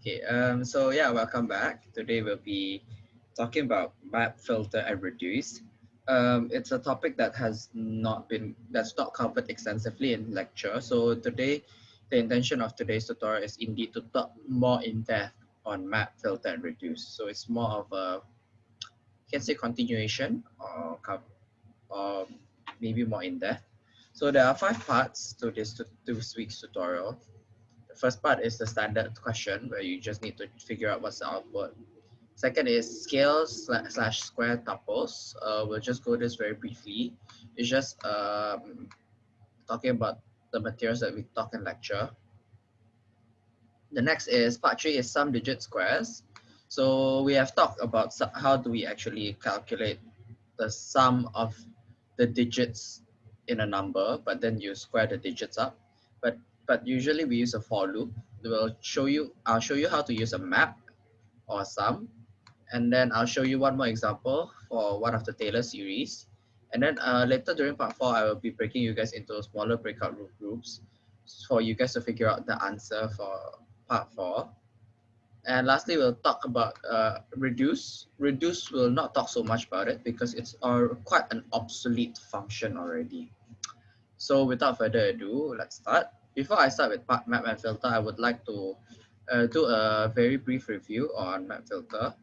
Okay, um, so yeah, welcome back. Today we'll be talking about map, filter, and reduce. Um, it's a topic that has not been, that's not covered extensively in lecture. So today, the intention of today's tutorial is indeed to talk more in depth on map, filter, and reduce. So it's more of a, you can say continuation or, or maybe more in depth. So there are five parts to this, to this week's tutorial first part is the standard question where you just need to figure out what's the output. Second is scales slash square tuples. Uh, we'll just go this very briefly. It's just um, talking about the materials that we talk in lecture. The next is part three is sum digit squares. So we have talked about how do we actually calculate the sum of the digits in a number, but then you square the digits up. But but usually we use a for loop. We'll show you, I'll show you how to use a map or a sum. And then I'll show you one more example for one of the Taylor series. And then uh, later during part four, I will be breaking you guys into smaller breakout groups for you guys to figure out the answer for part four. And lastly, we'll talk about uh, reduce. Reduce will not talk so much about it because it's uh, quite an obsolete function already. So without further ado, let's start. Before I start with map and filter, I would like to uh, do a very brief review on map filter.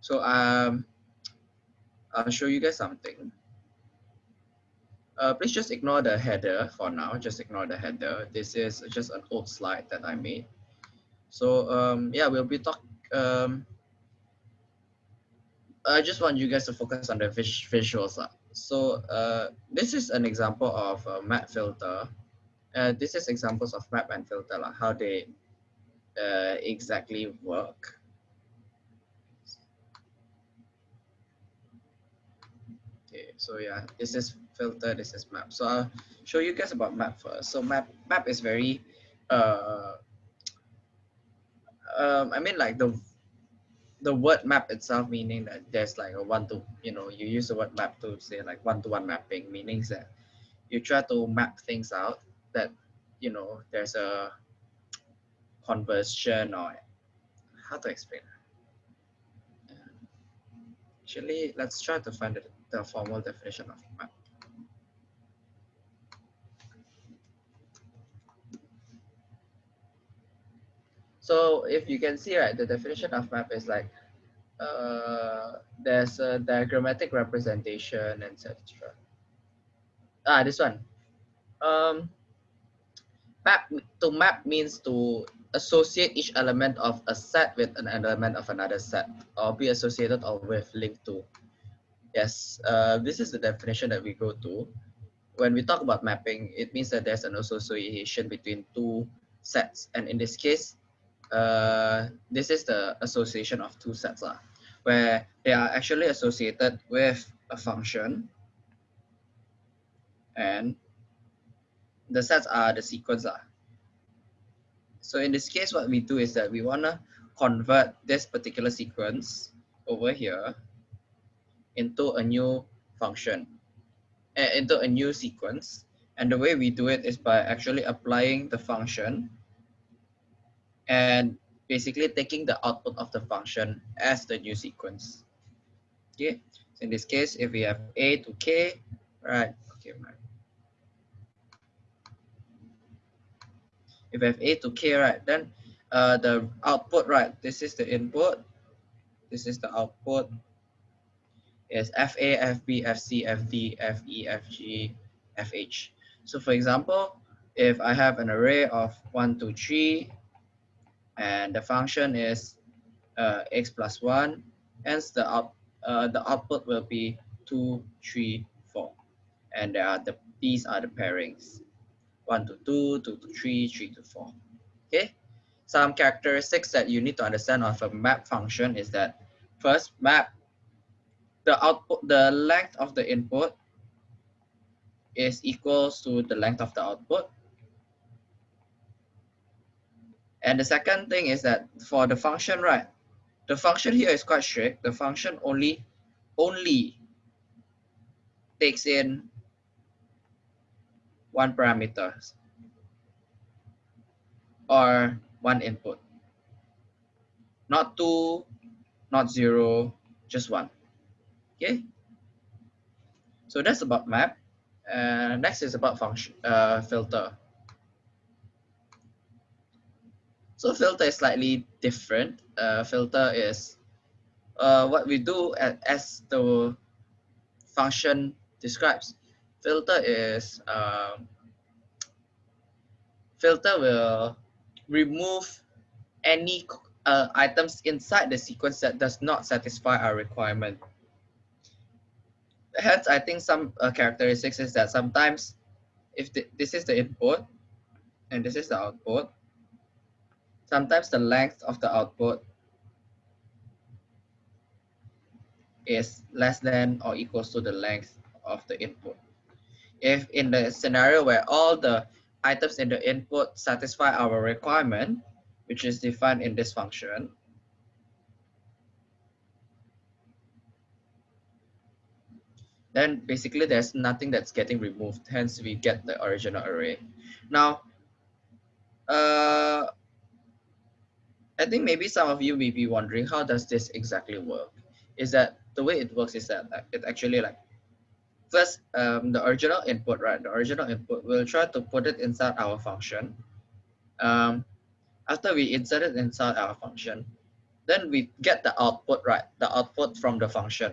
So um, I'll show you guys something. Uh, please just ignore the header for now. Just ignore the header. This is just an old slide that I made. So um, yeah, we'll be talk. Um, I just want you guys to focus on the vis visuals. So uh, this is an example of a map filter. Uh, this is examples of map and filter, like how they uh, exactly work. Okay, so yeah, this is filter, this is map. So I'll show you guys about map first. So map map is very, uh, um, I mean like the the word map itself meaning that there's like a one to you know you use the word map to say like one-to-one mapping meaning that you try to map things out that you know there's a conversion or how to explain actually let's try to find the, the formal definition of map So if you can see, right, the definition of map is like uh, there's a diagrammatic representation, etc. Ah, this one. Um, map to map means to associate each element of a set with an element of another set, or be associated or with linked to. Yes, uh, this is the definition that we go to. When we talk about mapping, it means that there's an association between two sets, and in this case, uh, this is the association of two sets uh, where they are actually associated with a function and the sets are the sequence. Uh. So in this case, what we do is that we want to convert this particular sequence over here into a new function, uh, into a new sequence. And the way we do it is by actually applying the function and basically taking the output of the function as the new sequence. Okay, so in this case, if we have a to k, right? Okay, right. If we have a to k, right, then uh, the output, right? This is the input. This is the output. Is FA, FB, FC, FD, FE, FG, FH. So for example, if I have an array of 1, 2, 3, and the function is uh, x plus 1 hence the out uh, the output will be 2 3 4 and there are the these are the pairings. 1 to 2 2 to 3 3 to 4 okay? Some characteristics that you need to understand of a map function is that first map the output the length of the input is equals to the length of the output And the second thing is that for the function, right, the function here is quite strict. The function only, only takes in one parameter or one input. Not two, not zero, just one. Okay. So that's about map. Uh, next is about function uh, filter. So filter is slightly different. Uh, filter is uh, what we do as, the function describes. Filter is um, filter will remove any uh, items inside the sequence that does not satisfy our requirement. Hence, I think some uh, characteristics is that sometimes if this is the input and this is the output, sometimes the length of the output is less than or equals to the length of the input. If in the scenario where all the items in the input satisfy our requirement, which is defined in this function, then basically there's nothing that's getting removed. Hence, we get the original array. Now, uh, I think maybe some of you may be wondering, how does this exactly work? Is that the way it works is that it actually like, first, um, the original input, right? The original input, we'll try to put it inside our function. Um, after we insert it inside our function, then we get the output, right? The output from the function.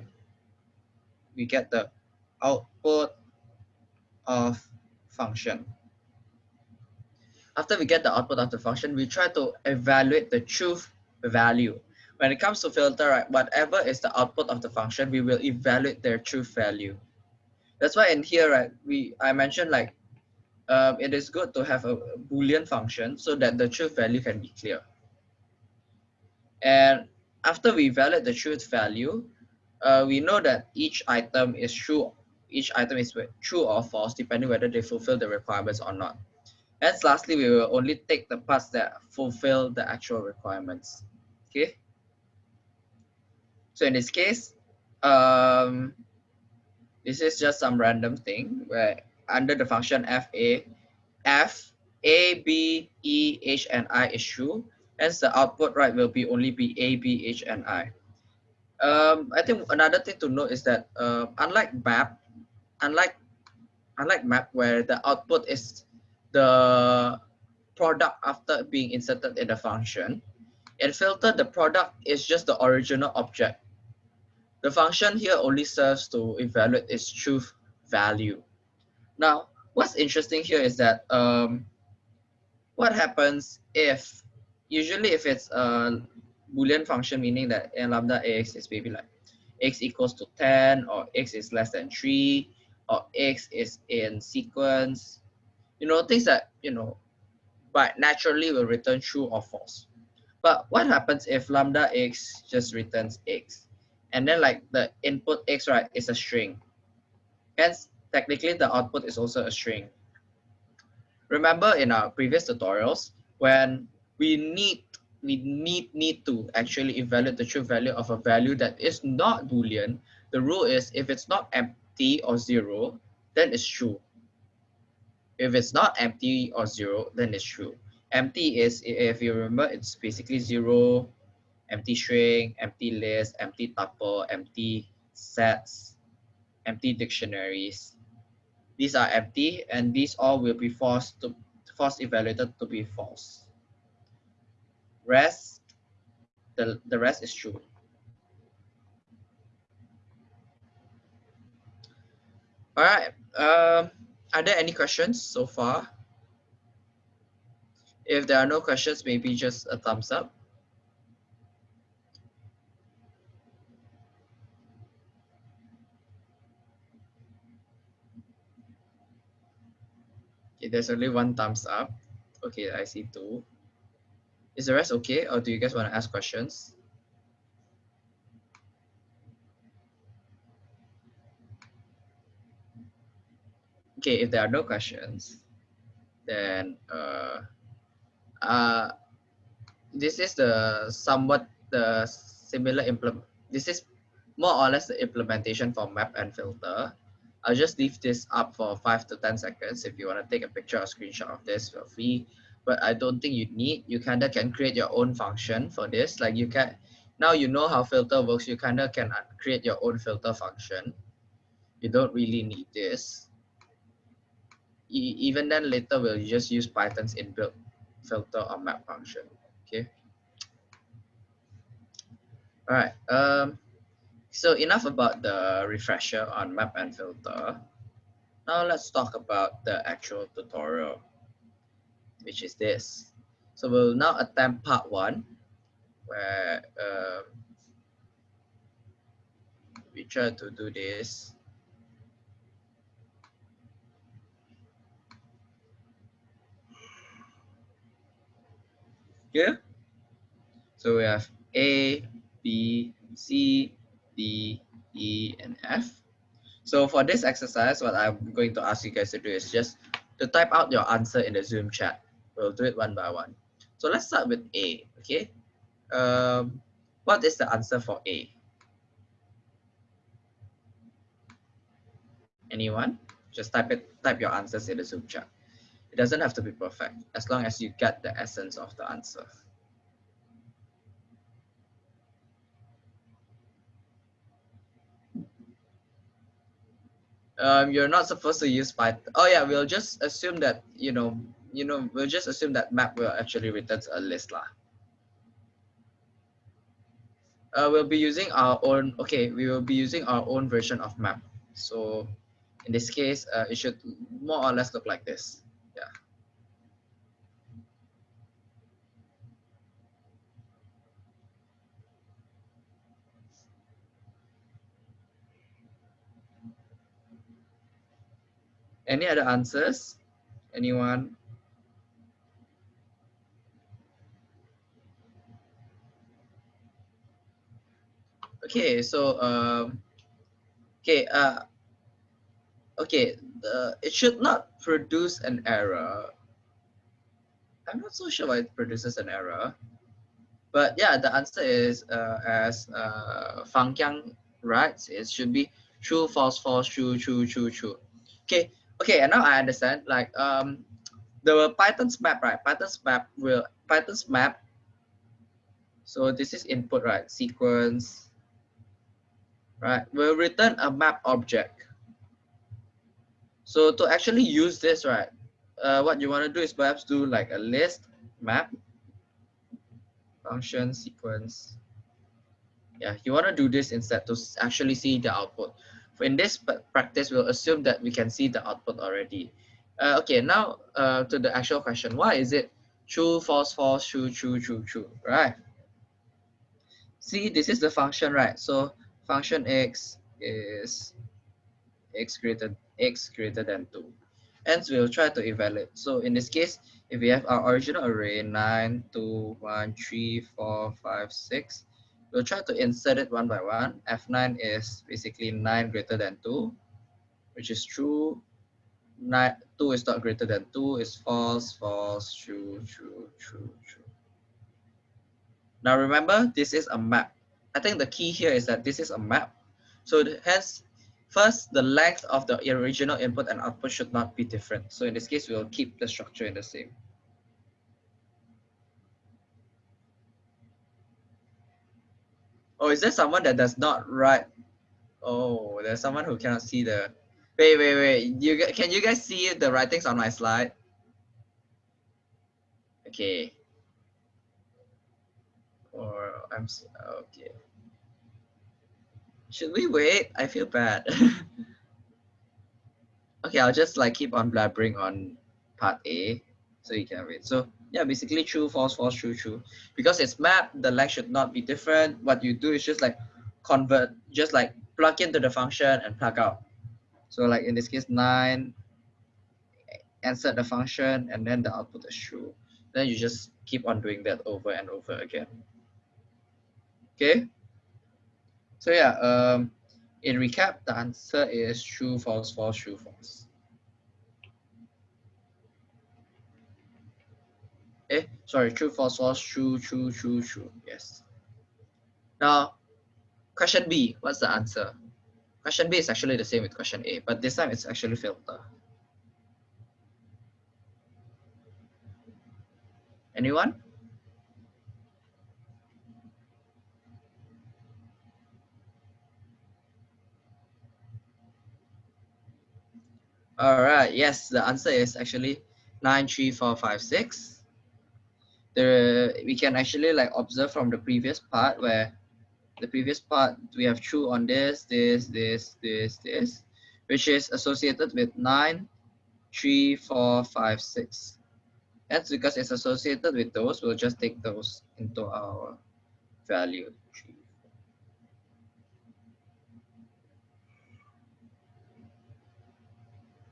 We get the output of function. After we get the output of the function, we try to evaluate the truth value. When it comes to filter, right, whatever is the output of the function, we will evaluate their truth value. That's why in here, right, we I mentioned like um, it is good to have a boolean function so that the truth value can be clear. And after we evaluate the truth value, uh, we know that each item is true. Each item is true or false depending whether they fulfill the requirements or not. And lastly, we will only take the parts that fulfill the actual requirements. Okay. So in this case, um, this is just some random thing where under the function fa, f, a, b, e, h, and i is true. Hence the output right will be only be a, b, h, and i. Um, I think another thing to note is that uh, unlike map, unlike unlike map where the output is the product after being inserted in the function, And filter the product is just the original object. The function here only serves to evaluate its truth value. Now, what's interesting here is that um, what happens if, usually if it's a Boolean function, meaning that n lambda x is maybe like x equals to 10 or x is less than 3 or x is in sequence, you know, things that, you know, but naturally will return true or false. But what happens if lambda x just returns x? And then like the input x, right, is a string. Hence, technically the output is also a string. Remember in our previous tutorials, when we need we need need to actually evaluate the true value of a value that is not boolean the rule is if it's not empty or zero then it's true if it's not empty or zero then it's true empty is if you remember it's basically zero empty string empty list empty tuple empty sets empty dictionaries these are empty and these all will be forced to false evaluated to be false. Rest, the, the rest is true. All right. Um, are there any questions so far? If there are no questions, maybe just a thumbs up. Okay, there's only one thumbs up. Okay, I see two. Is the rest okay, or do you guys want to ask questions? Okay, if there are no questions, then uh, uh, this is the somewhat the similar implement. This is more or less the implementation for map and filter. I'll just leave this up for five to 10 seconds. If you want to take a picture or screenshot of this, feel free. but I don't think you need. You kind of can create your own function for this. Like you can, now you know how filter works, you kind of can create your own filter function. You don't really need this. E even then later we'll just use Python's inbuilt filter or map function, okay? All right, um, so enough about the refresher on map and filter. Now let's talk about the actual tutorial, which is this. So we'll now attempt part one, where um, we try to do this. Yeah. So we have A, B, C, D, E, and F. So for this exercise, what I'm going to ask you guys to do is just to type out your answer in the Zoom chat. We'll do it one by one. So let's start with A, okay? Um, what is the answer for A? Anyone? Just type it, type your answers in the Zoom chat. It doesn't have to be perfect, as long as you get the essence of the answer. um, you're not supposed to use Python. Oh yeah, we'll just assume that, you know, you know, we'll just assume that map will actually return a list lah. Uh, we'll be using our own, okay, we will be using our own version of map. So in this case, uh, it should more or less look like this. Any other answers? Anyone? Okay, so um, okay, uh, okay, the, it should not produce an error. I'm not so sure why it produces an error, but yeah, the answer is uh, as uh, Fang Qiang writes, it should be true, false, false, true, true, true, true. Okay, okay and now i understand like um the python's map right? Python's map will python's map so this is input right? Sequence right? Will return a map object. So to actually use this right uh, what you want to do is perhaps do like a list map function sequence. Yeah you want to do this instead to actually see the output in this practice, we'll assume that we can see the output already. Uh, okay, now uh, to the actual question. Why is it true, false, false, true, true, true, true, right? See, this is the function, right? So function x is x greater x greater than 2. Hence, we'll try to evaluate. So in this case, if we have our original array 9, 2, 1, 3, 4, 5, 6, We'll try to insert it one by one. F9 is basically 9 greater than 2, which is true. Nine, 2 is not greater than 2 is false, false, true, true, true, true. Now remember, this is a map. I think the key here is that this is a map. So hence, first, the length of the original input and output should not be different. So in this case, we'll keep the structure in the same. Oh, is there someone that does not write? Oh, there's someone who cannot see the. Wait, wait, wait. You can you guys see the writings on my slide? Okay. Or I'm okay. Should we wait? I feel bad. okay, I'll just like keep on blabbering on part A so you can read. So yeah, basically true, false, false, true, true. Because it's map, the length should not be different. What you do is just like convert, just like plug into the function and plug out. So like in this case, nine, insert the function, and then the output is true. Then you just keep on doing that over and over again. Okay. So yeah, um, in recap, the answer is true, false, false, true, false. Eh, sorry, true, false, false, true, true, true, true. Yes. Now, question B, what's the answer? Question B is actually the same with question A, but this time it's actually filter. Anyone? All right, yes, the answer is actually 93456. The, we can actually like observe from the previous part where the previous part we have true on this, this, this, this, this, which is associated with 9, 3, 4, 5, 6. That's because it's associated with those, we'll just take those into our value.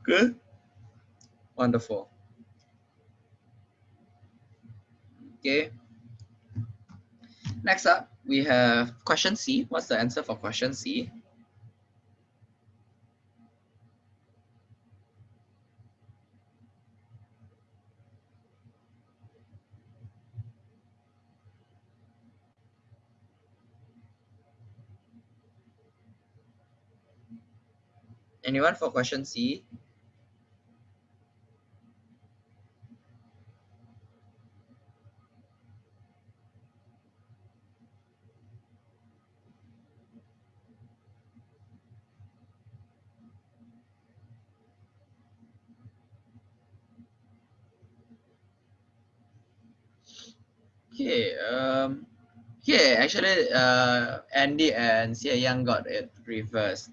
Good. Wonderful. Okay. Next up, we have question C. What's the answer for question C? Anyone for question C? Okay, um, actually, uh, Andy and Xie Yang got it reversed.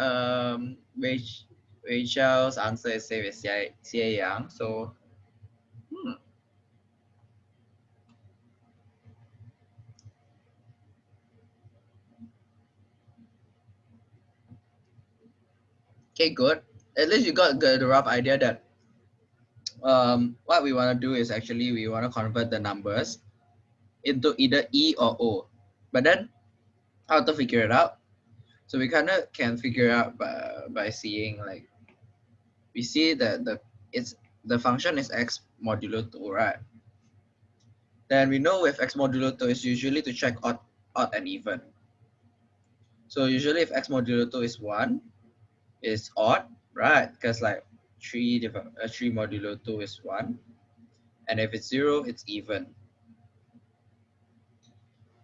Um, which Rachel's answer is same as Xie, Yang. So, hmm. Okay, good. At least you got the rough idea that um, what we want to do is actually we want to convert the numbers into either E or O. But then how to figure it out? So we kind of can figure out by, by seeing like, we see that the it's the function is x modulo 2, right? Then we know if x modulo 2 is usually to check odd, odd and even. So usually if x modulo 2 is 1, is odd, right? Because like 3 uh, 3 modulo 2 is 1. And if it's 0, it's even.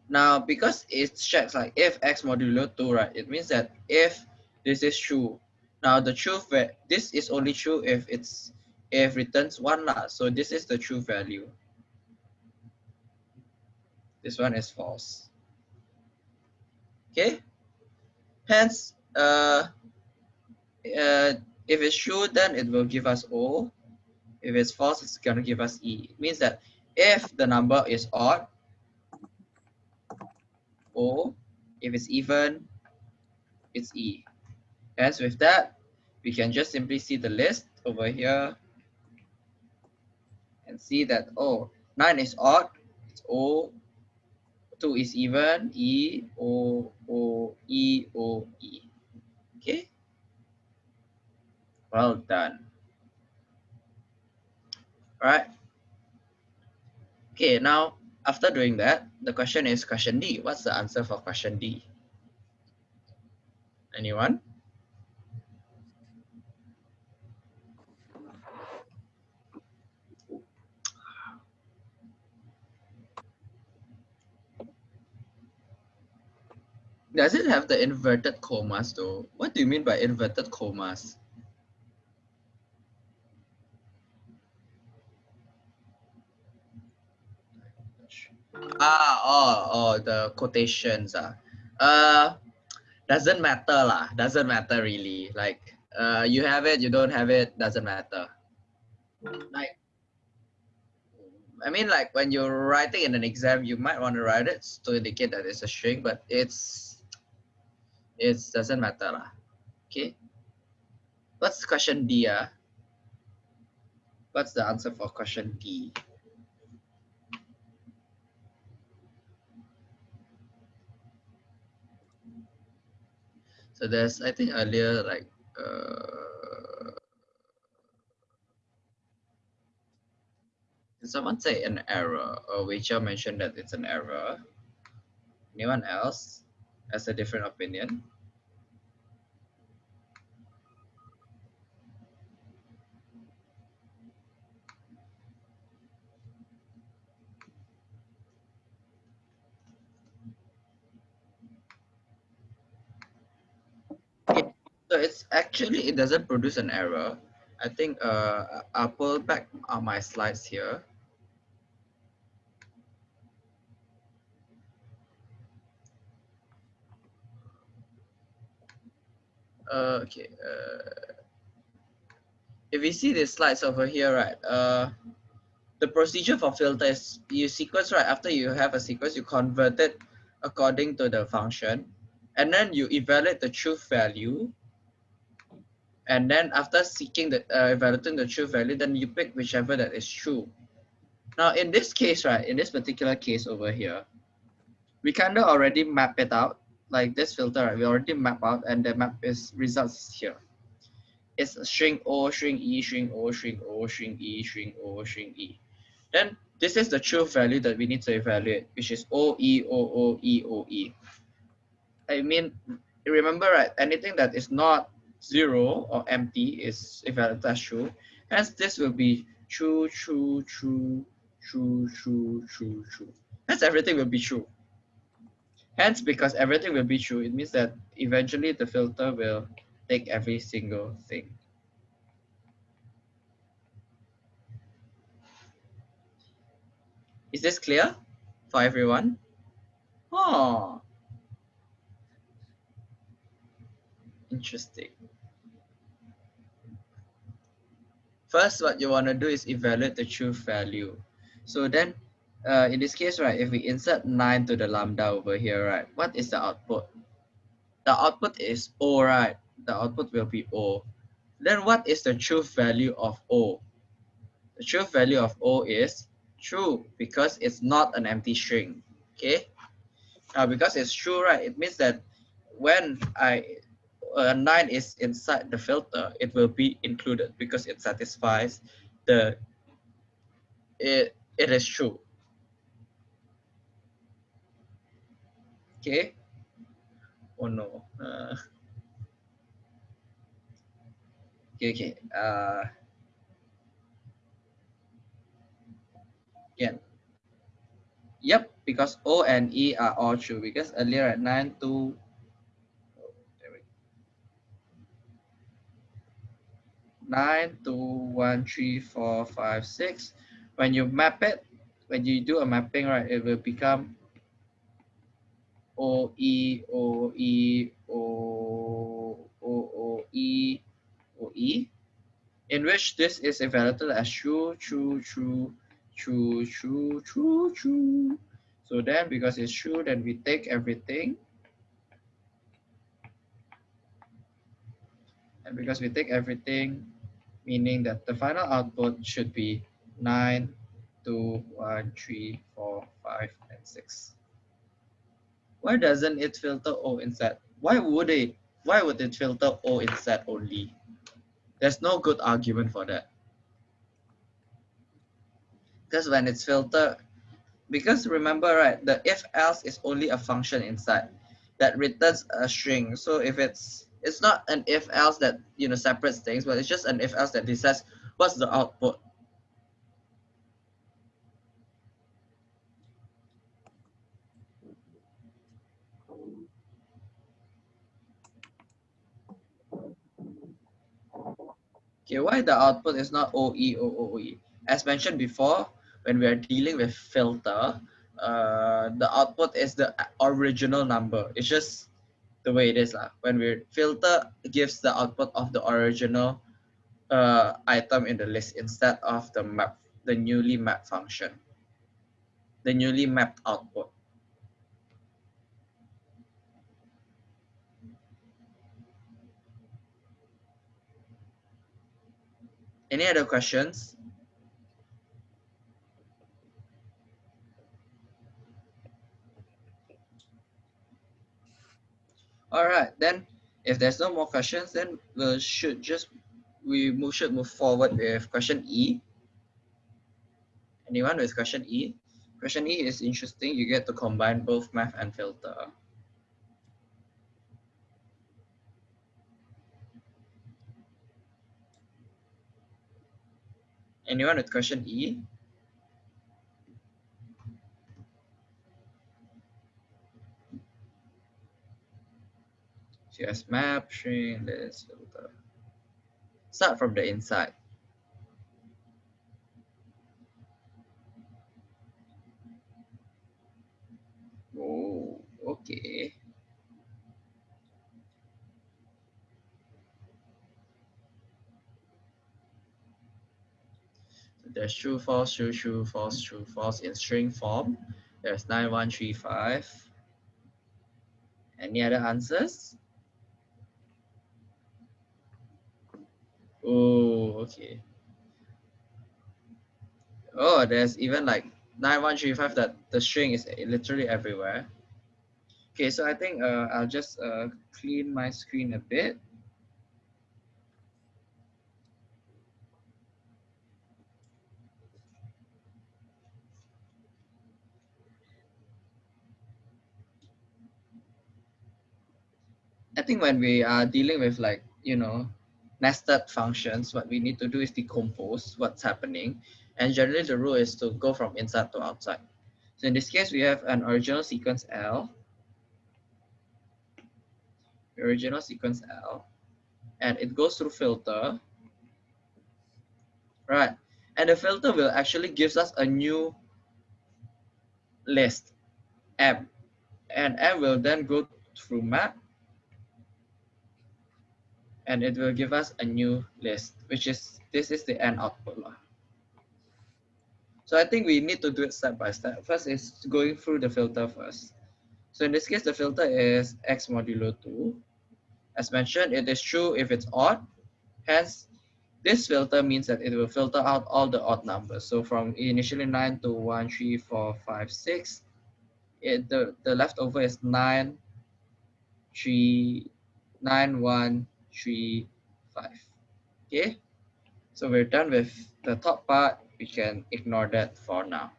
Now, because it checks like if x modulo 2, right, it means that if this is true, now the truth, this is only true if it's if returns 1 lah. So this is the true value. This one is false. Okay. Hence, uh, uh, if it's true, then it will give us O. If it's false, it's going to give us E. It means that if the number is odd, O. If it's even, it's E. Hence, with that, we can just simply see the list over here and see that, oh, 9 is odd, it's O, 2 is even, E, O, O, E, O, E. Okay? Well done. All right. Okay, now after doing that, the question is question D. What's the answer for question D? Anyone? Does it have the inverted commas though? What do you mean by inverted commas? Ah, oh, oh, the quotations. Ah. Uh, doesn't matter lah. Doesn't matter really. Like, uh, you have it, you don't have it, doesn't matter. Like, I mean, like when you're writing in an exam, you might want to write it to indicate that it's a string, but it's, it doesn't matter lah. Okay. What's question D? Ah? What's the answer for question D? So there's, I think earlier, like, uh, did someone say an error? Or Rachel mentioned that it's an error. Anyone else has a different opinion? So it's actually, it doesn't produce an error. I think uh, I'll pull back on my slides here. Uh, okay. Uh, if you see the slides over here, right, uh, the procedure for filter is you sequence, right, after you have a sequence, you convert it according to the function, and then you evaluate the truth value. And then after seeking the, uh, evaluating the truth value, then you pick whichever that is true. Now, in this case, right, in this particular case over here, we kind of already map it out like this filter, right, we already map out and the map is results here. It's string O, string E, string O, string O, string E, string O, string E. Then this is the truth value that we need to evaluate, which is O, E, O, O, E, O, E. I mean, remember, right, anything that is not zero or empty is evaluated as true. Hence, this will be true, true, true, true, true, true, true. Hence, everything will be true. Hence, because everything will be true, it means that eventually the filter will take every single thing. Is this clear for everyone? Oh, interesting. First, what you want to do is evaluate the truth value. So then uh, in this case, right, if we insert 9 to the lambda over here, right, what is the output? The output is O, right? The output will be O. Then what is the truth value of O? The truth value of O is true because it's not an empty string, okay? Now, because it's true, right, it means that when I uh, 9 is inside the filter, it will be included because it satisfies the, it, it is true. Okay. Oh no. Uh, okay, okay. Uh, again. Yep, because O and E are all true because earlier at 9, 2, Nine, two, one, three, four, five, six. When you map it, when you do a mapping, right, it will become O E O E O O O E O E, in which this is evaluated as true, true, true, true, true, true, true. So then, because it's true, then we take everything. And because we take everything, meaning that the final output should be 9, 2, 1, 3, 4, 5, and 6 why doesn't it filter O instead? Why would it? Why would it filter O instead only? There's no good argument for that. Because when it's filtered, because remember, right, the if else is only a function inside that returns a string. So if it's it's not an if else that you know separates things, but it's just an if else that decides what's the output. Okay, why the output is not OE? As mentioned before, when we are dealing with filter, uh, the output is the original number. It's just the way it is. Uh. When we filter, gives the output of the original uh, item in the list instead of the map, the newly mapped function, the newly mapped output. Any other questions? All right, then if there's no more questions, then we should just we move, should move forward with question E. Anyone with question E? Question E is interesting. You get to combine both map and filter. Anyone with question E? QS map, string, list, filter. Start from the inside. Oh, okay. there's true, false, true, true, false, true, false in string form. There's 9135. Any other answers? Oh, okay. Oh, there's even like 9135 that the string is literally everywhere. Okay, so I think uh, I'll just uh, clean my screen a bit. I think when we are dealing with like, you know, nested functions, what we need to do is decompose what's happening. And generally the rule is to go from inside to outside. So in this case, we have an original sequence L, original sequence L, and it goes through filter, right? And the filter will actually gives us a new list, M, and M will then go through map and it will give us a new list, which is, this is the end output. So I think we need to do it step by step. First is going through the filter first. So in this case, the filter is x modulo 2. As mentioned, it is true if it's odd. Hence, this filter means that it will filter out all the odd numbers. So from initially 9 to 1, 3, 4, 5, 6, it, the, the leftover is 9, 3, 9, 1, three, five. Okay, so we're done with the top part. We can ignore that for now.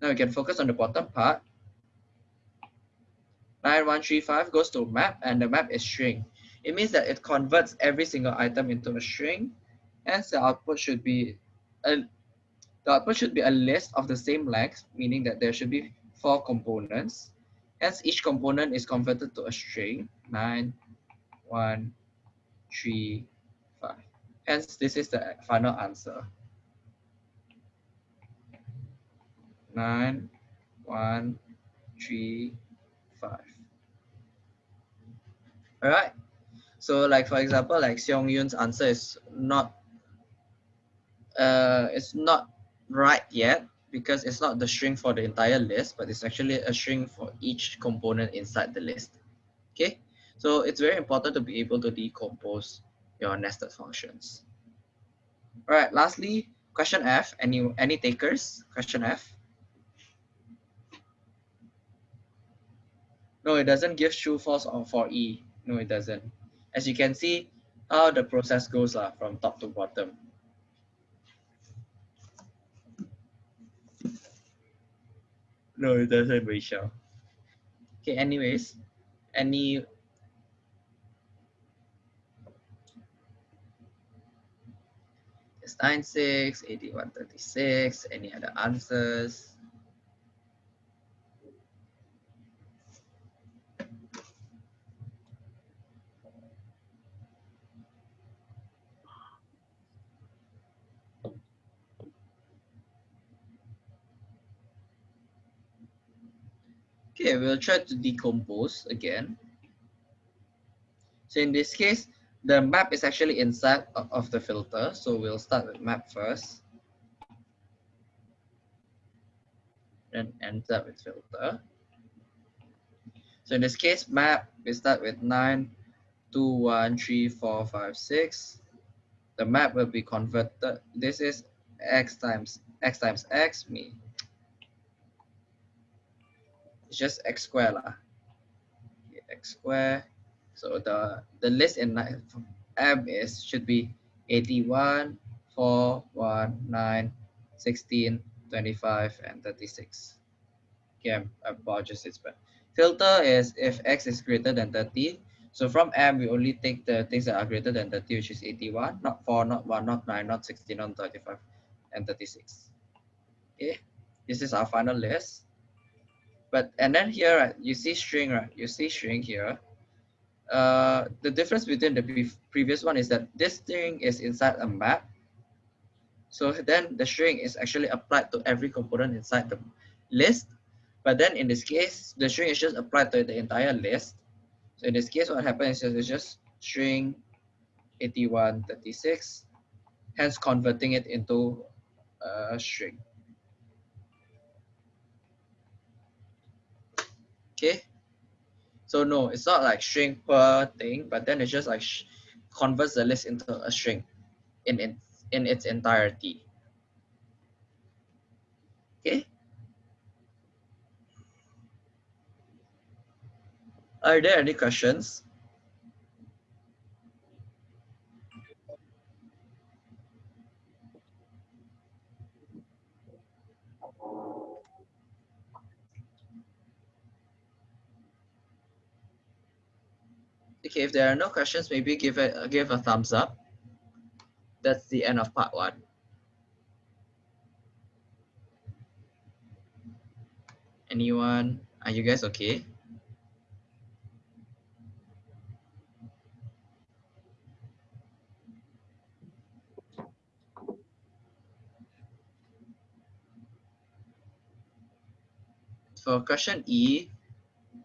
Now we can focus on the bottom part. 9135 goes to map and the map is string. It means that it converts every single item into a string. Hence the output should be a the output should be a list of the same length, meaning that there should be four components. Hence each component is converted to a string. 9, 1, three, five. Hence, this is the final answer. Nine, one, three, five. All right. So, like for example, like Seong Yun's answer is not, uh, it's not right yet because it's not the string for the entire list, but it's actually a string for each component inside the list. Okay. So it's very important to be able to decompose your nested functions. All right, lastly, question F, any, any takers? Question F. No, it doesn't give true false or for E. No, it doesn't. As you can see, how the process goes uh, from top to bottom. No, it doesn't, Rachel. Okay, anyways, any is 96, 8136, any other answers? Okay, we'll try to decompose again. So in this case, the map is actually inside of the filter. So we'll start with map first. Then end up with filter. So in this case, map, we start with 9, 2, 1, 3, 4, 5, 6. The map will be converted. This is x times x times x, me. It's just x square lah. x square so the, the list in M is should be 81, 4, 1, 9, 16, 25, and 36. Okay, I apologize, it's bad. Filter is if x is greater than 30. So from M, we only take the things that are greater than 30, which is 81, not 4, not 1, not 9, not 16, not 35, and 36. Okay, this is our final list. But and then here, right, you see string, right? You see string here uh, the difference between the previous one is that this string is inside a map. So then the string is actually applied to every component inside the list. But then in this case, the string is just applied to the entire list. So in this case, what happens is it's just string 8136, hence converting it into a string. Okay. So no, it's not like string per thing, but then it's just like converts the list into a string in, in, in its entirety. Okay. Are there any questions? Okay, if there are no questions, maybe give it uh, give a thumbs up. That's the end of part one. Anyone? Are you guys okay? For question E,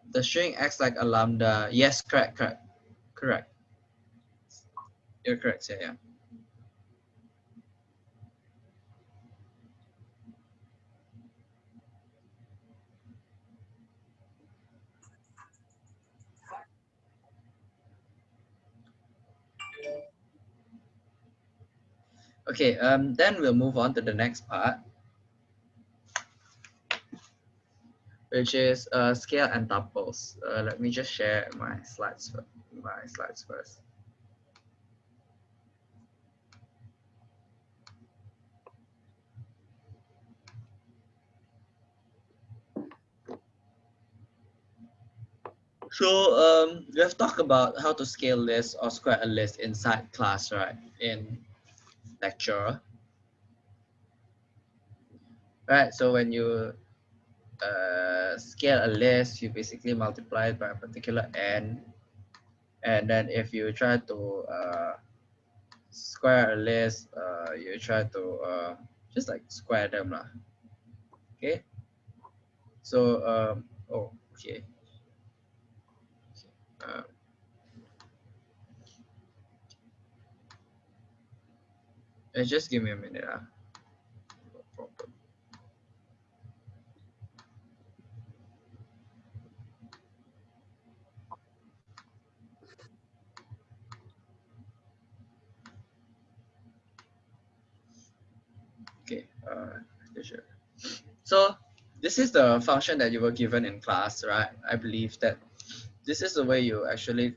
the string acts like a lambda. Yes, correct, correct, correct. You're correct, yeah, yeah. Okay, um, then we'll move on to the next part. which is uh, scale and tuples. Uh, let me just share my slides, my slides first. So um, we have talked about how to scale list or square a list inside class, right? In lecture. Right, so when you uh, scale a list, you basically multiply it by a particular n. And then if you try to uh, square a list, uh, you try to uh, just like square them. Lah. Okay. So, um, oh, okay. Uh, just give me a minute. Uh. uh, Uh, so this is the function that you were given in class, right? I believe that this is the way you actually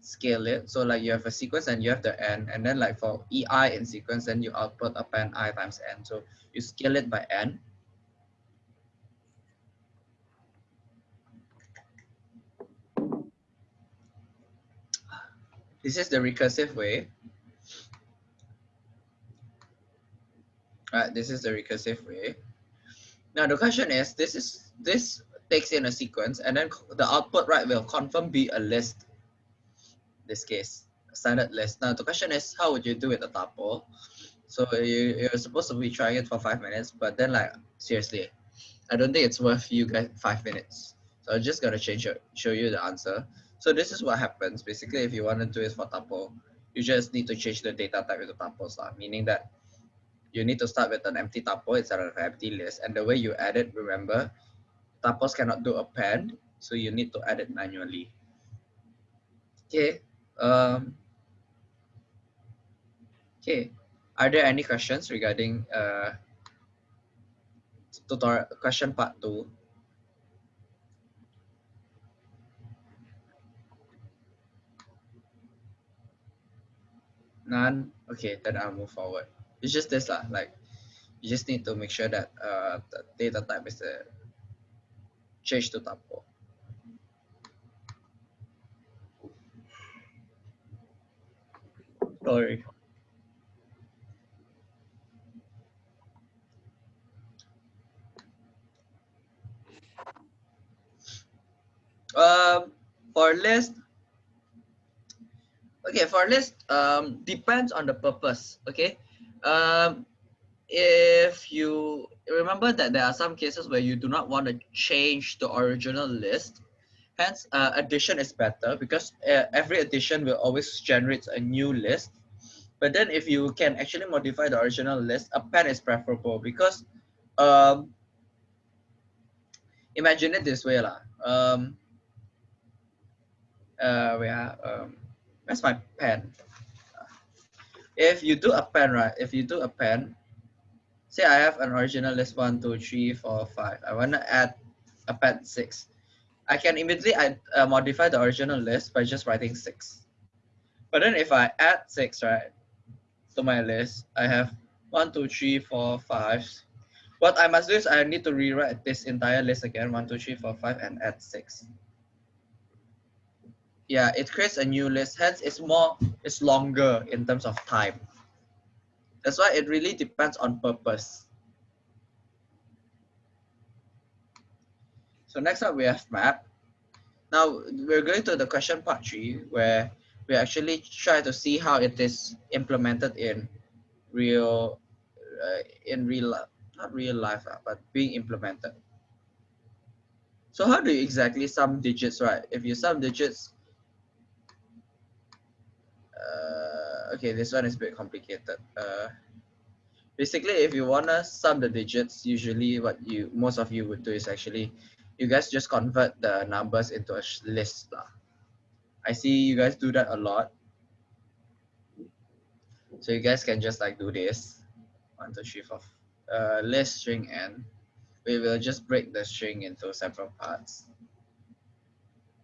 scale it. So like you have a sequence and you have the n, and then like for ei in sequence, then you output append i times n. So you scale it by n. This is the recursive way. Right, this is the recursive way. Now the question is, this is this takes in a sequence and then the output right will confirm be a list. This case, a standard list. Now the question is, how would you do it a tuple? So you, you're supposed to be trying it for five minutes, but then like seriously, I don't think it's worth you guys five minutes. So I'm just gonna change show you the answer. So this is what happens. Basically, if you want to do it for tuple, you just need to change the data type into tuples, meaning that you need to start with an empty tuple instead of an empty list. And the way you add it, remember, tuples cannot do append, so you need to add it manually. Okay. Um, okay. Are there any questions regarding uh, tutorial question part two? None? Okay, then I'll move forward it's just this lah like you just need to make sure that uh, the data type is the change to tuple sorry um for list Okay, for list, um, depends on the purpose. Okay, um, if you remember that there are some cases where you do not want to change the original list, hence uh, addition is better because uh, every addition will always generate a new list. But then if you can actually modify the original list, append is preferable because um, imagine it this way lah. Um, uh, where, um, where's my pen? If you do append, right? If you do append, say I have an original list one, two, three, four, five. I want to add append six. I can immediately add, uh, modify the original list by just writing six. But then if I add six, right, to my list, I have one, two, three, four, five. What I must do is I need to rewrite this entire list again, one, two, three, four, five, and add six. Yeah, it creates a new list, hence it's more, it's longer in terms of time. That's why it really depends on purpose. So next up we have map. Now we're going to the question part three where we actually try to see how it is implemented in real, uh, in real life, not real life, uh, but being implemented. So how do you exactly sum digits, right? If you sum digits, uh, okay, this one is a bit complicated. Uh, basically, if you wanna sum the digits, usually what you most of you would do is actually, you guys just convert the numbers into a list. Lah. I see you guys do that a lot. So you guys can just like do this. One, two, three, four. Uh, list string n. We will just break the string into several parts.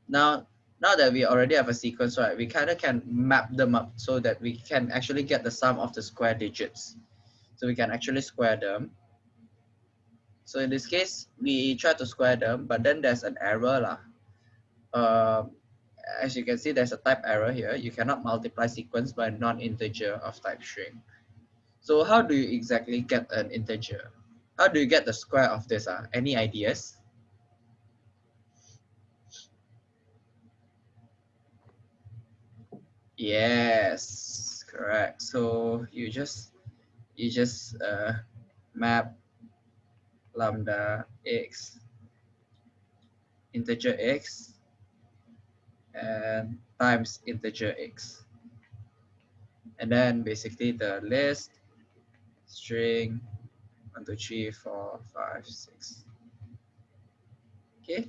Now, now that we already have a sequence, right, we kind of can map them up so that we can actually get the sum of the square digits. So we can actually square them. So in this case, we try to square them, but then there's an error. Lah. Uh, as you can see, there's a type error here. You cannot multiply sequence by non-integer of type string. So how do you exactly get an integer? How do you get the square of this? Uh? Any ideas? Yes, correct. So you just you just uh, map lambda x integer x and times integer x. And then basically the list string one, two, three, four, five, six. Okay.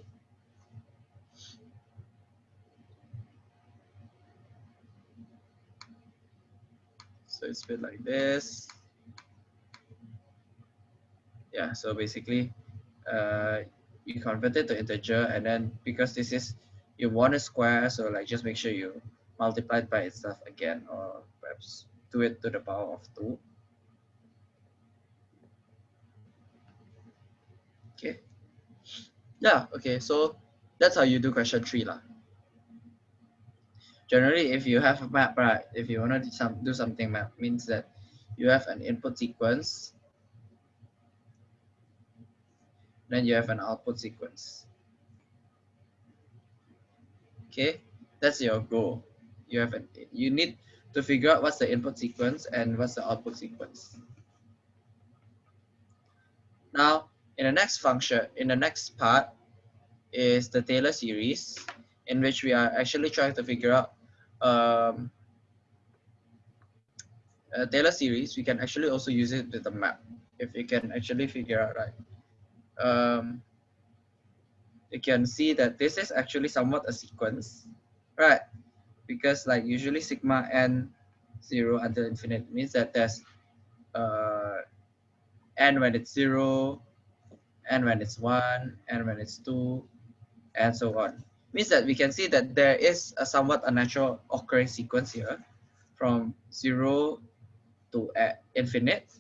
So it's bit like this. Yeah, so basically uh, you convert it to integer and then because this is you want a square, so like just make sure you multiply it by itself again or perhaps do it to the power of 2. Okay. Yeah, okay, so that's how you do question 3 lah generally if you have a map right if you want to do, some, do something map means that you have an input sequence then you have an output sequence. Okay? That's your goal. You have an you need to figure out what's the input sequence and what's the output sequence. Now in the next function in the next part is the Taylor series in which we are actually trying to figure out um, a Taylor series, we can actually also use it with a map. If we can actually figure out right, um, you can see that this is actually somewhat a sequence, right? Because like usually sigma n zero until infinite means that there's uh, n when it's zero, n when it's one, n when it's two, and so on means that we can see that there is a somewhat unnatural occurring sequence here from zero to infinite.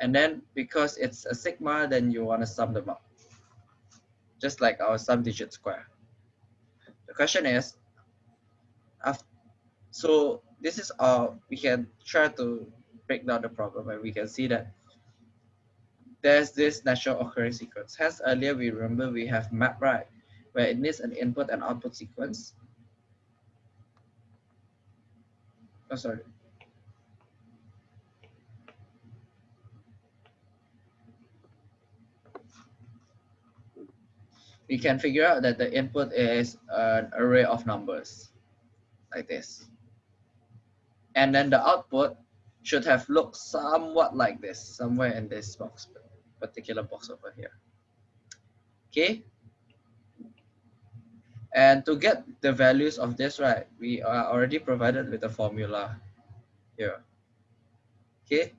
And then because it's a sigma, then you want to sum them up. Just like our sum digit square. The question is, so this is our, we can try to break down the problem and we can see that there's this natural occurring sequence. Hence earlier we remember we have map right where it needs an input and output sequence. Oh, sorry. We can figure out that the input is an array of numbers like this. And then the output should have looked somewhat like this, somewhere in this box, particular box over here. Okay. And to get the values of this, right, we are already provided with a formula here. Okay.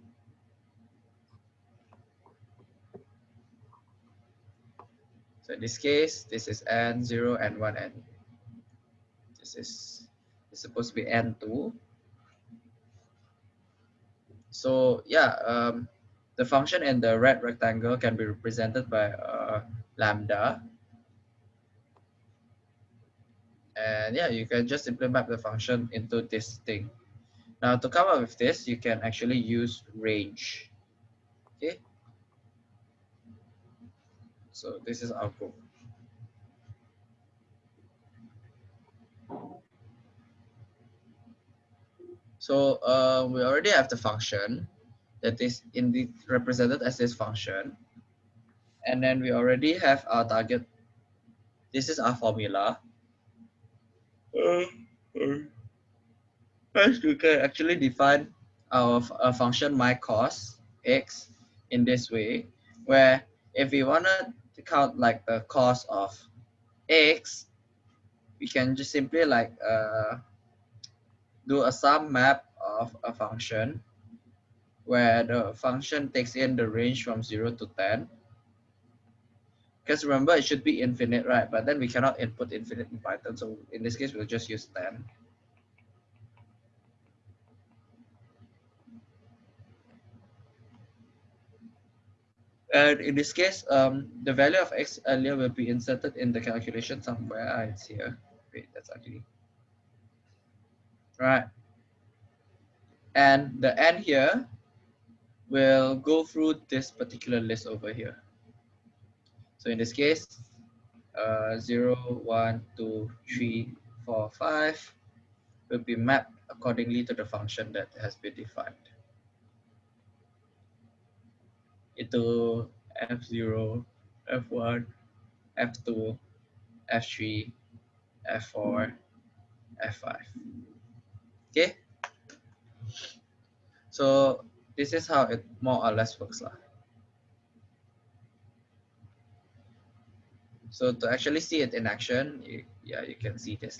So in this case, this is n0 and 1n. This is, supposed to be n2. So yeah, um, the function in the red rectangle can be represented by uh, lambda. And yeah, you can just implement the function into this thing. Now to come up with this, you can actually use range. Okay. So this is our code. So uh, we already have the function that is indeed represented as this function. And then we already have our target. This is our formula. Uh, first, we can actually define our a function my cos x in this way, where if we want to count like the cos of x, we can just simply like uh, do a sum map of a function where the function takes in the range from 0 to 10. Because remember, it should be infinite, right? But then we cannot input infinite in Python. So in this case, we'll just use 10. And in this case, um, the value of x earlier will be inserted in the calculation somewhere. Ah, it's here. Wait, that's ugly. Right. And the n here will go through this particular list over here. So in this case, uh, 0, 1, 2, 3, 4, 5 will be mapped accordingly to the function that has been defined. Into F0, F1, F2, F3, F4, F5. Okay. So this is how it more or less works. Lah. So to actually see it in action, you, yeah, you can see this.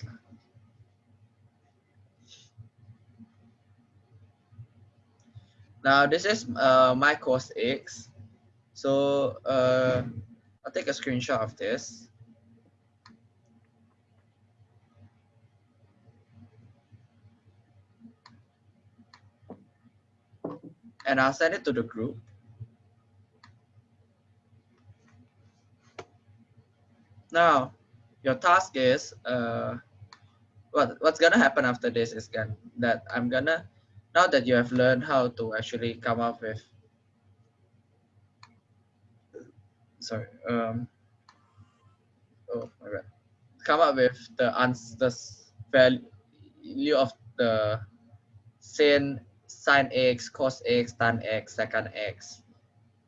Now this is uh, my cos X. So uh, I'll take a screenshot of this. and I'll send it to the group. Now, your task is uh, what what's gonna happen after this is gonna, that I'm gonna now that you have learned how to actually come up with sorry um oh my bad come up with the answer the value of the sin sine x, cos x, tan x, secant x,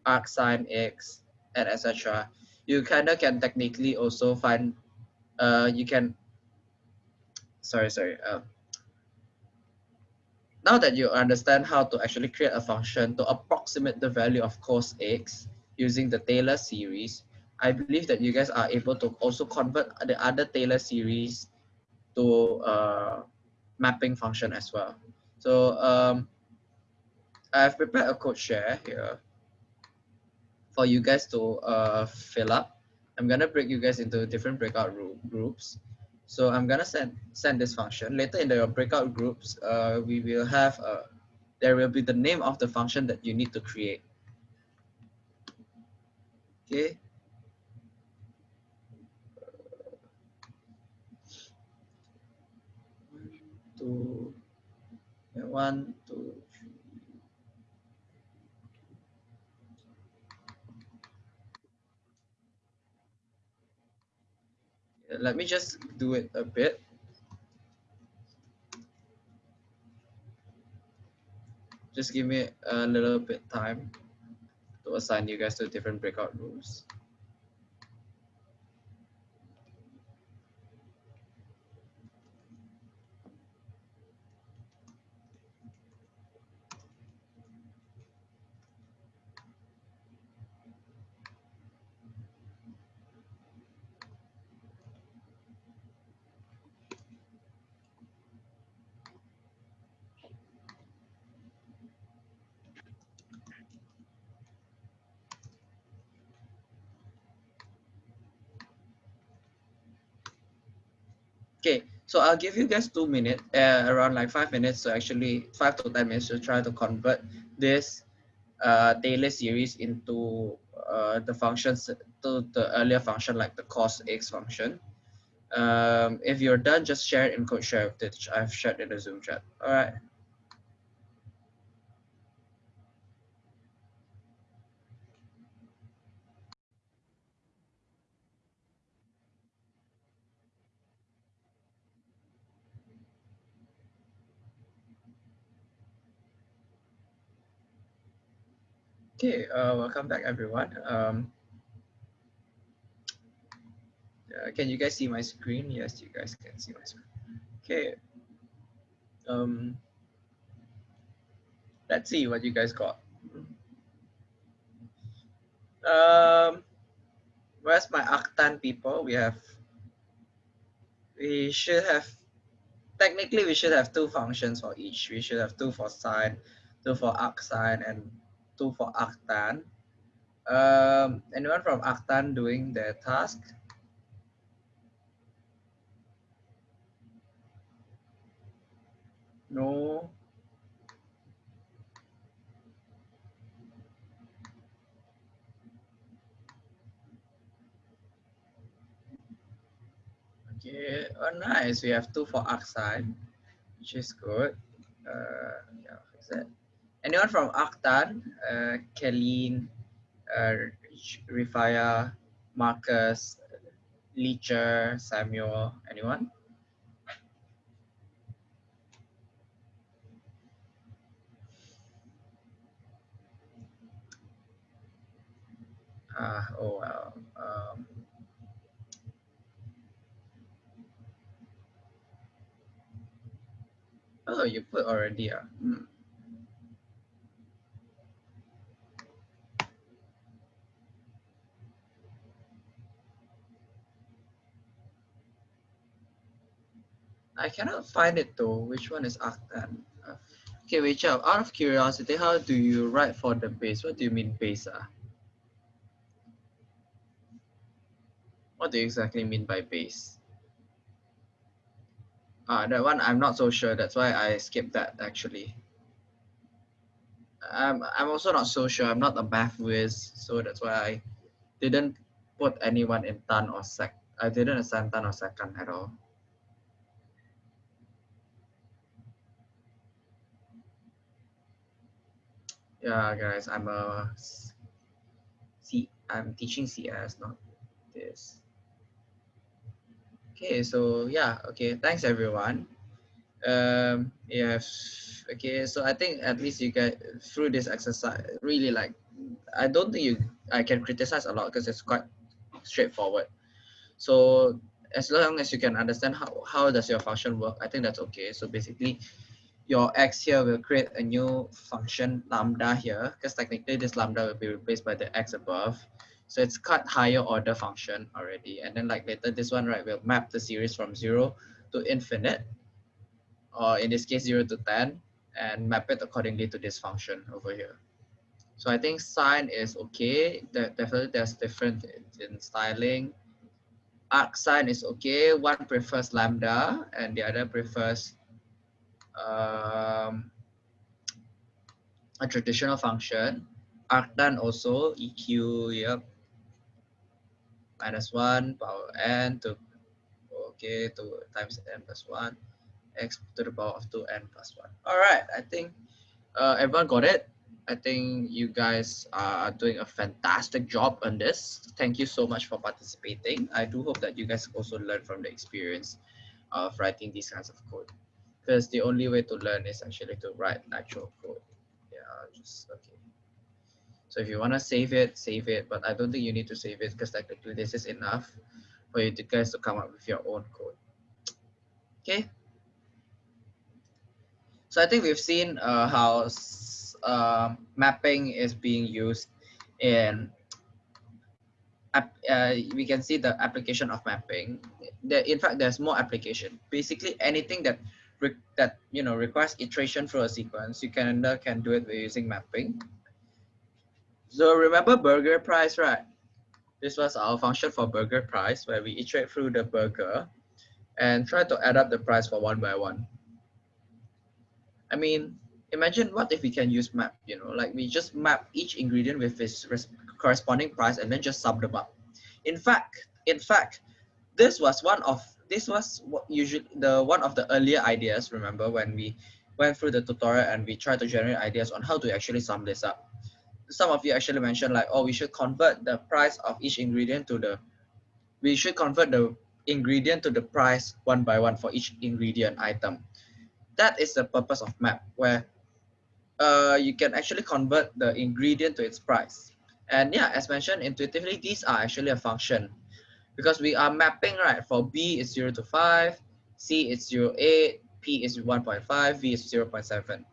arc sine x, and etc. You kind of can technically also find, uh, you can, sorry, sorry. Um, now that you understand how to actually create a function to approximate the value of cos x using the Taylor series, I believe that you guys are able to also convert the other Taylor series to a mapping function as well. So um, I've prepared a code share here for you guys to uh, fill up. I'm gonna break you guys into different breakout groups. So I'm gonna send send this function. Later in the breakout groups, uh, we will have uh, there will be the name of the function that you need to create. Okay. Two, one, two, let me just do it a bit. Just give me a little bit time to assign you guys to different breakout rooms. So I'll give you guys two minutes, uh, around like five minutes to actually, five to 10 minutes to try to convert this uh, Taylor series into uh, the functions, to the earlier function like the cos x function. Um, if you're done, just share it in code share, which I've shared in the Zoom chat. All right. Okay, uh, welcome back everyone. Um, uh, can you guys see my screen? Yes, you guys can see my screen. Okay. Um, let's see what you guys got. Um, where's my arctan people? We have, we should have, technically we should have two functions for each. We should have two for sine, two for arcsine, and two for Arctan. Um, anyone from Arctan doing their task? No. Okay, oh nice. We have two for Arcsine, which is good. Uh, yeah, is that? Anyone from Arctan, uh, Kelleen, uh, Rifaya, Marcus, Leecher, Samuel, anyone? Ah, oh well. Um, oh, you put already. Uh. Hmm. I cannot find it though. Which one is Arctan? Uh, okay, wait, out. Of curiosity, how do you write for the base? What do you mean base? Uh? What do you exactly mean by base? Ah, that one I'm not so sure. That's why I skipped that actually. I'm, I'm also not so sure. I'm not a math whiz, so that's why I didn't put anyone in tan or sec. I didn't assign tan or secant at all. Yeah guys i'm a c i'm teaching cs not this. Okay so yeah okay thanks everyone. Um yes okay so i think at least you get through this exercise really like i don't think you i can criticize a lot because it's quite straightforward. So as long as you can understand how, how does your function work i think that's okay. So basically your x here will create a new function lambda here because technically this lambda will be replaced by the x above. So it's cut higher order function already. And then like later this one, right, will map the series from zero to infinite, or in this case, zero to 10, and map it accordingly to this function over here. So I think sine is okay. There, definitely there's different in styling. arc sine is okay. One prefers lambda and the other prefers um, a traditional function. Arctan also EQ, yep. Minus one power n to okay to times n plus one x to the power of 2n plus 1. All right, I think uh, everyone got it. I think you guys are doing a fantastic job on this. Thank you so much for participating. I do hope that you guys also learn from the experience of writing these kinds of code because the only way to learn is actually to write actual code. I'll just, okay. So if you want to save it, save it, but I don't think you need to save it because technically this is enough for you to guys to come up with your own code. Okay. So I think we've seen uh, how uh, mapping is being used in uh, we can see the application of mapping. In fact, there's more application. Basically, anything that that you know requires iteration through a sequence, you can uh, can do it by using mapping. So remember burger price, right? This was our function for burger price where we iterate through the burger and try to add up the price for one by one. I mean, imagine what if we can use map, you know, like we just map each ingredient with its corresponding price and then just sum them up. In fact, in fact, this was one of this was what usually the one of the earlier ideas. Remember when we went through the tutorial and we tried to generate ideas on how to actually sum this up. Some of you actually mentioned like, oh, we should convert the price of each ingredient to the, we should convert the ingredient to the price one by one for each ingredient item. That is the purpose of map where uh, you can actually convert the ingredient to its price. And yeah, as mentioned, intuitively, these are actually a function because we are mapping, right? For B is 0 to 5, C is 0, 8, P is 1.5, V is 0 0.7.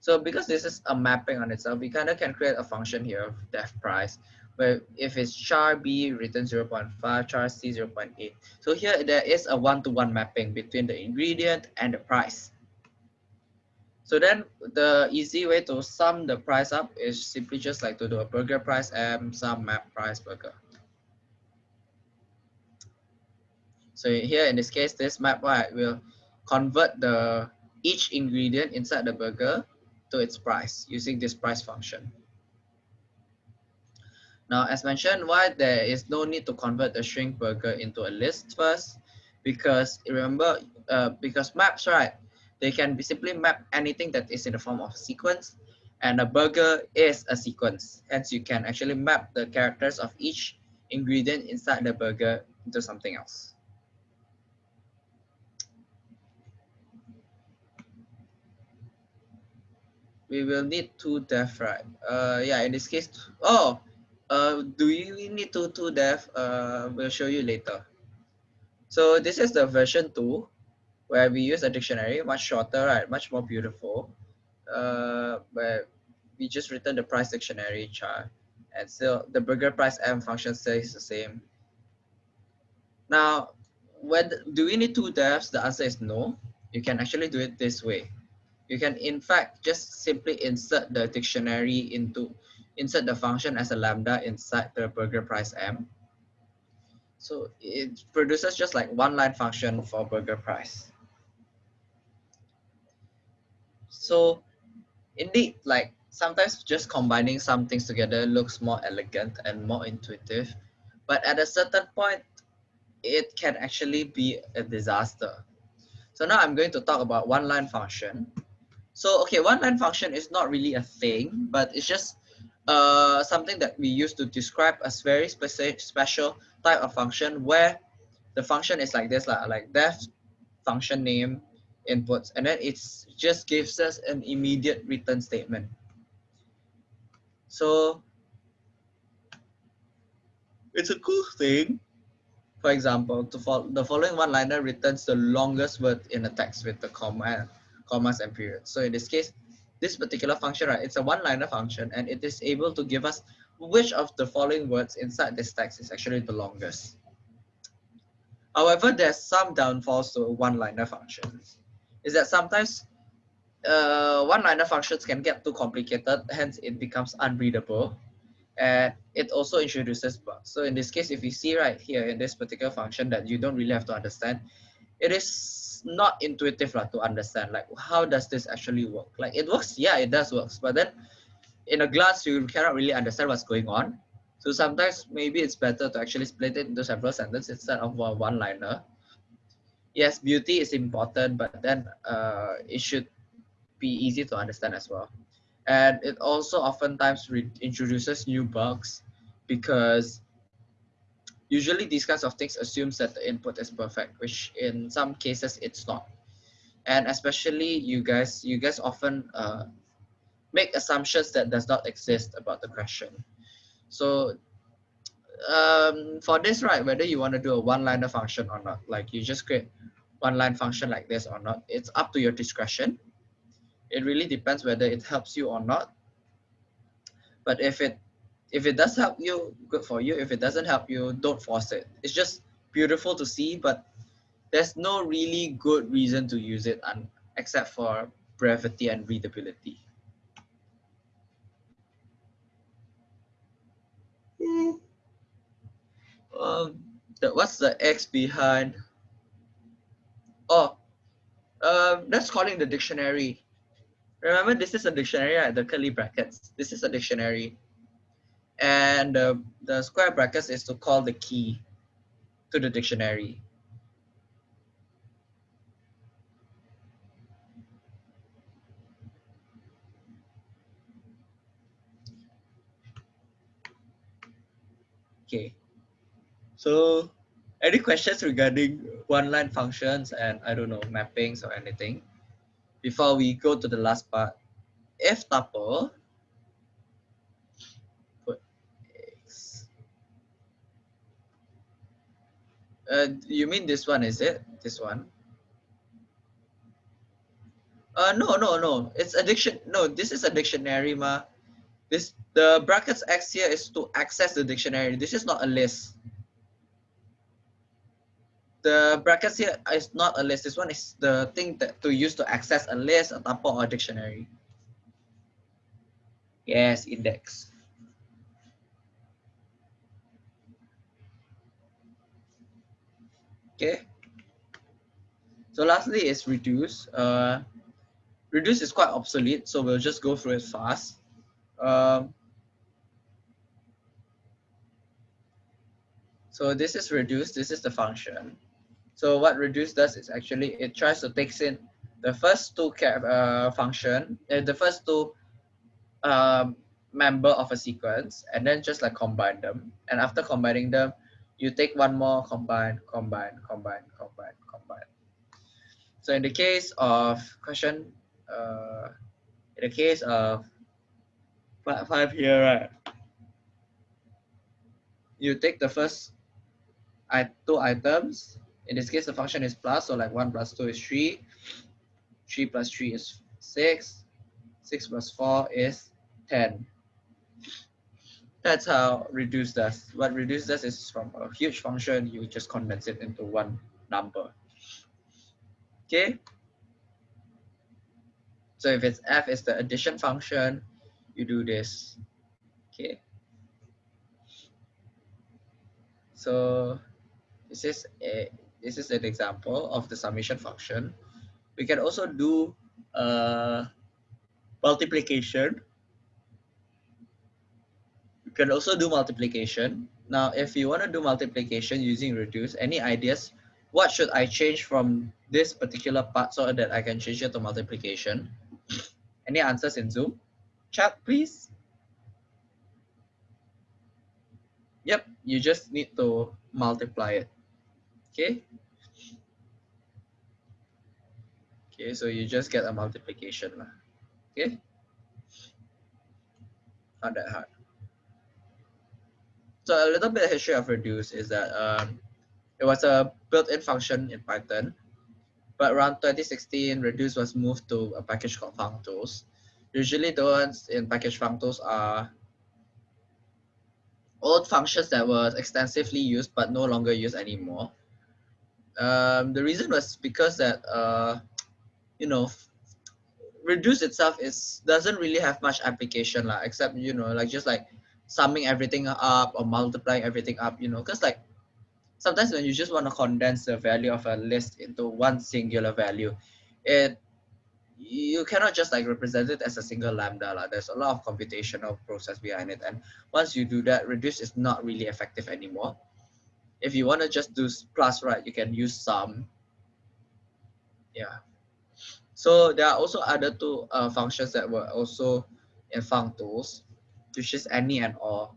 So because this is a mapping on itself, we kind of can create a function here of def price, where if it's char B return 0 0.5, char C 0 0.8. So here there is a one-to-one -one mapping between the ingredient and the price. So then the easy way to sum the price up is simply just like to do a burger price m sum map price burger. So here in this case, this map right, will convert the each ingredient inside the burger to its price using this price function. Now, as mentioned, why there is no need to convert the string burger into a list first, because remember, uh, because maps, right, they can be simply map anything that is in the form of sequence and a burger is a sequence. Hence, you can actually map the characters of each ingredient inside the burger into something else. We will need two def, right? Uh, yeah, in this case, oh, uh, do we need two, two def? Uh, we'll show you later. So this is the version two where we use a dictionary, much shorter, right? Much more beautiful. Uh, where we just return the price dictionary char. And still the burger price m function stays the same. Now, when do we need two defs? The answer is no. You can actually do it this way. You can in fact just simply insert the dictionary into insert the function as a lambda inside the burger price m. So it produces just like one line function for burger price. So indeed, like sometimes just combining some things together looks more elegant and more intuitive. But at a certain point, it can actually be a disaster. So now I'm going to talk about one line function. So, okay, one line function is not really a thing, but it's just uh, something that we use to describe a very specific, special type of function where the function is like this, like, like def function name inputs and then it just gives us an immediate return statement. So it's a cool thing. For example, to follow, the following one-liner returns the longest word in a text with the comma, commas and periods. So in this case, this particular function, right, it's a one-liner function and it is able to give us which of the following words inside this text is actually the longest. However, there's some downfalls to one-liner functions is that sometimes uh, one-liner functions can get too complicated, hence it becomes unreadable. And it also introduces bugs. So in this case, if you see right here in this particular function that you don't really have to understand, it is not intuitive like, to understand. Like, how does this actually work? Like, it works, yeah, it does work. But then in a glance, you cannot really understand what's going on. So sometimes maybe it's better to actually split it into several sentences instead of one liner yes, beauty is important, but then uh, it should be easy to understand as well. And it also oftentimes introduces new bugs because usually these kinds of things assumes that the input is perfect, which in some cases it's not. And especially you guys, you guys often uh, make assumptions that does not exist about the question. So um, for this, right, whether you want to do a one-liner function or not, like you just create one-line function like this or not, it's up to your discretion. It really depends whether it helps you or not. But if it if it does help you, good for you. If it doesn't help you, don't force it. It's just beautiful to see, but there's no really good reason to use it un, except for brevity and readability. Um, the, what's the X behind? Oh, um, that's calling the dictionary. Remember, this is a dictionary, right? The curly brackets. This is a dictionary. And uh, the square brackets is to call the key to the dictionary. Okay. So any questions regarding one-line functions and I don't know, mappings or anything? Before we go to the last part, if tuple, Uh, you mean this one, is it? This one? Uh, no, no, no. It's a diction. No, this is a dictionary, ma. This the brackets x here is to access the dictionary. This is not a list the brackets here is not a list. This one is the thing that to use to access a list, a tuple, or a dictionary. Yes, index. Okay. So lastly is reduce. Uh, reduce is quite obsolete, so we'll just go through it fast. Um, so this is reduce. This is the function. So what reduce does is actually it tries to takes in the first two uh, function, uh, the first two um, member of a sequence, and then just like combine them. And after combining them, you take one more combine, combine, combine, combine, combine. So in the case of question, uh, in the case of five here, right? You take the first I two items in this case, the function is plus, so like 1 plus 2 is 3. 3 plus 3 is 6. 6 plus 4 is 10. That's how reduce does. What reduce does is from a huge function, you just condense it into one number. Okay? So if it's f is the addition function, you do this. Okay? So this is a this is an example of the summation function. We can also do uh, multiplication. Can also do multiplication. Now, if you want to do multiplication using reduce, any ideas? What should I change from this particular part so that I can change it to multiplication? Any answers in Zoom? Chat, please. Yep, you just need to multiply it. Okay. Okay, so you just get a multiplication. Okay. Not that hard. So a little bit of history of reduce is that um, it was a built-in function in Python, but around 2016, reduce was moved to a package called functools. Usually the ones in package functools are old functions that were extensively used but no longer used anymore. Um, the reason was because that uh, you know reduce itself is doesn't really have much application lah, except you know like just like summing everything up or multiplying everything up you know because like sometimes when you just want to condense the value of a list into one singular value it you cannot just like represent it as a single lambda lah. there's a lot of computational process behind it and once you do that reduce is not really effective anymore if you want to just do plus, right, you can use sum. Yeah. So there are also other two uh, functions that were also in functools, which is any and all.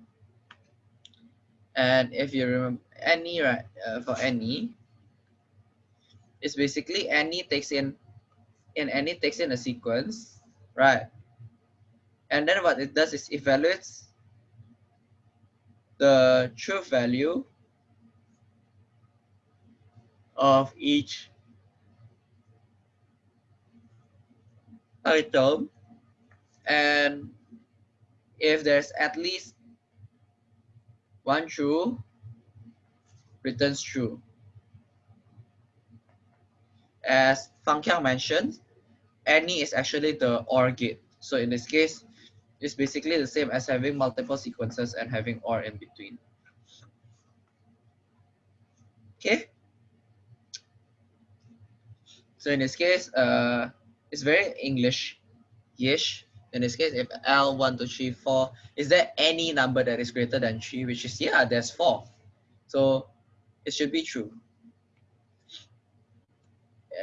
And if you remember any, right, uh, for any, it's basically any takes in, in any takes in a sequence, right? And then what it does is evaluates the truth value of each item and if there's at least one true returns true. As Fang Kiang mentioned any is actually the OR gate. So in this case it's basically the same as having multiple sequences and having OR in between. Okay. So in this case uh it's very English-ish. In this case, if L, 1, 2, 3, 4, is there any number that is greater than 3? Which is, yeah, there's 4. So it should be true.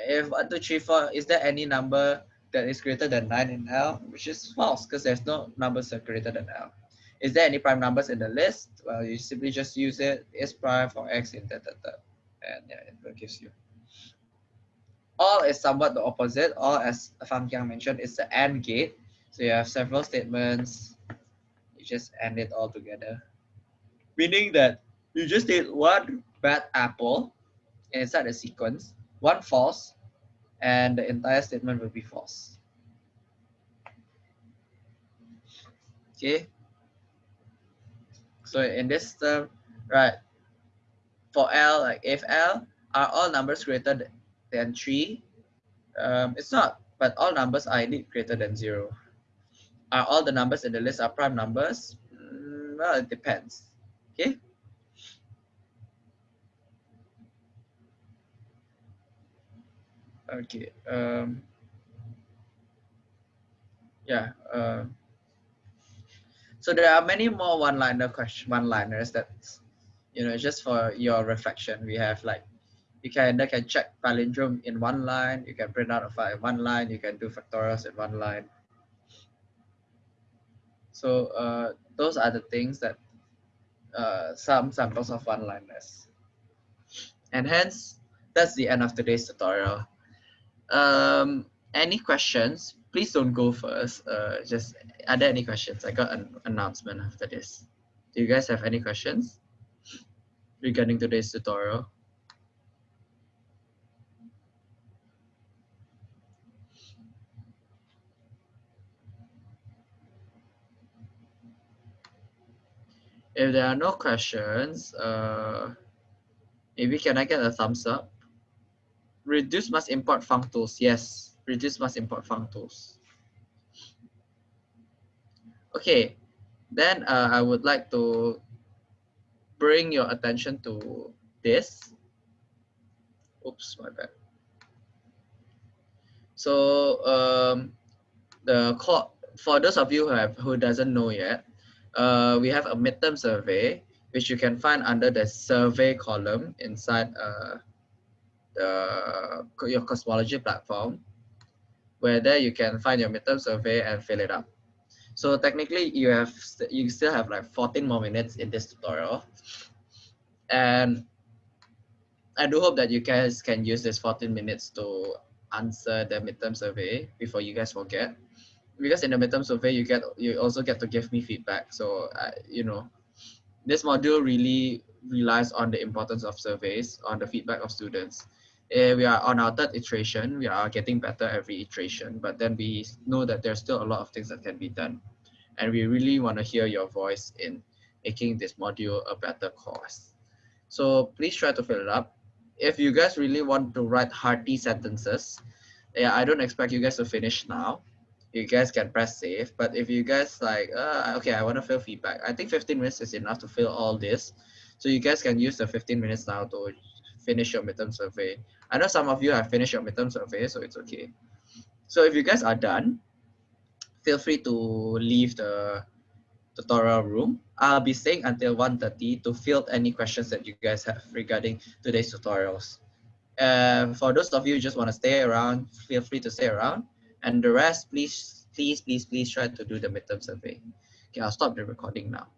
If 1, 2, 3, 4, is there any number that is greater than 9 in L? Which is false because there's no numbers that are greater than L. Is there any prime numbers in the list? Well, you simply just use it, is prime for x in that, that, that. And yeah, it gives you all is somewhat the opposite. All, as Fang Kiang mentioned, is the AND gate. So you have several statements. You just end it all together. Meaning that you just take one bad apple inside the sequence, one false, and the entire statement will be false. Okay. So in this term, right, for L, like if L are all numbers greater than 3? Um, it's not, but all numbers are indeed greater than 0. Are all the numbers in the list are prime numbers? Mm, well, it depends. Okay. Okay. Um, yeah. Uh, so there are many more one-liner question, one-liners that, you know, just for your reflection. We have like you can they can check palindrome in one line, you can print out a file in one line, you can do factorials in one line. So uh, those are the things that uh, some samples of one-liners. And hence, that's the end of today's tutorial. Um, any questions? Please don't go first. Uh, just, are there any questions? I got an announcement after this. Do you guys have any questions regarding today's tutorial? If there are no questions, uh, maybe can I get a thumbs up? Reduce must import functools. Yes, reduce must import functools. Okay, then uh, I would like to bring your attention to this. Oops, my bad. So um, the for those of you who have who doesn't know yet, uh, we have a midterm survey, which you can find under the survey column inside uh, the your Coursemology platform, where there you can find your midterm survey and fill it up. So technically, you have you still have like 14 more minutes in this tutorial, and I do hope that you guys can use this 14 minutes to answer the midterm survey before you guys forget because in the midterm survey you get you also get to give me feedback. So uh, you know this module really relies on the importance of surveys on the feedback of students. Uh, we are on our third iteration. We are getting better every iteration but then we know that there's still a lot of things that can be done. And we really want to hear your voice in making this module a better course. So please try to fill it up. If you guys really want to write hearty sentences yeah i don't expect you guys to finish now you guys can press save. But if you guys like, uh, okay, I want to fill feedback. I think 15 minutes is enough to fill all this. So you guys can use the 15 minutes now to finish your midterm survey. I know some of you have finished your midterm survey, so it's okay. So if you guys are done, feel free to leave the tutorial room. I'll be staying until 1.30 to field any questions that you guys have regarding today's tutorials. And for those of you who just want to stay around, feel free to stay around. And the rest, please, please, please, please try to do the midterm survey. Okay, I'll stop the recording now.